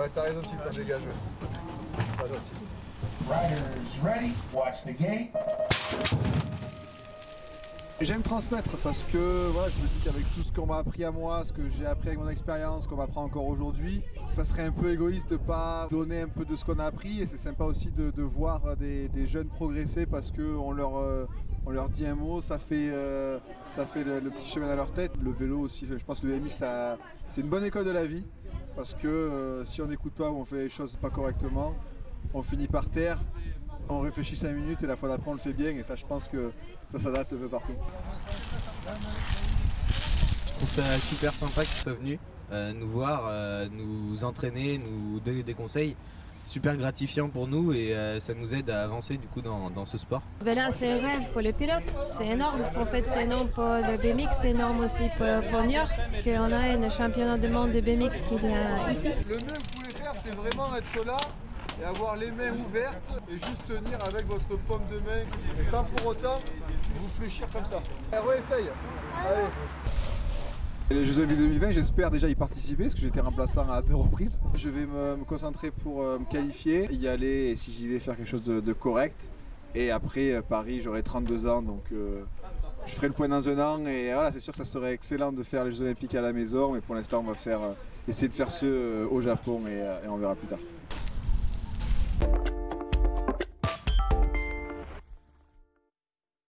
Ouais, t'as raison, tu t'en dégages. Pas gentil. Riders ready, watch the gate. J'aime transmettre parce que voilà, je me dis qu'avec tout ce qu'on m'a appris à moi, ce que j'ai appris avec mon expérience, qu'on m'apprend encore aujourd'hui, ça serait un peu égoïste de pas donner un peu de ce qu'on a appris et c'est sympa aussi de, de voir des, des, jeunes progresser parce qu'on leur, euh, on leur dit un mot, ça fait, euh, ça fait le, le, petit chemin à leur tête. Le vélo aussi, je pense que le MX c'est une bonne école de la vie parce que euh, si on n'écoute pas ou on fait les choses pas correctement, on finit par terre on réfléchit 5 minutes et la fois d'après on le fait bien et ça je pense que ça s'adapte un peu partout. Je trouve ça super sympa qu'ils soient venus euh, nous voir, euh, nous entraîner, nous donner des conseils. Super gratifiant pour nous et euh, ça nous aide à avancer du coup dans, dans ce sport. Ben là c'est un rêve pour les pilotes, c'est énorme. En fait c'est énorme pour le BMX, c'est énorme aussi pour, pour New York qu'on a un championnat du monde de BMX qui vient ici. Le mieux que vous pouvez faire c'est vraiment être là et avoir les mains ouvertes et juste tenir avec votre paume de main et sans pour autant vous fléchir comme ça. Allez, essaye. Allez. Les Jeux Olympiques 2020, j'espère déjà y participer parce que j'étais remplaçant à deux reprises. Je vais me, concentrer pour euh, me qualifier, y aller et si j'y vais faire quelque chose de, correct. Et après euh, Paris, j'aurai 32 ans donc euh, je ferai le point dans un an et voilà, c'est sûr que ça serait excellent de faire les Jeux Olympiques à la maison, mais pour l'instant on va faire essayer de faire ceux au Japon et on verra plus tard.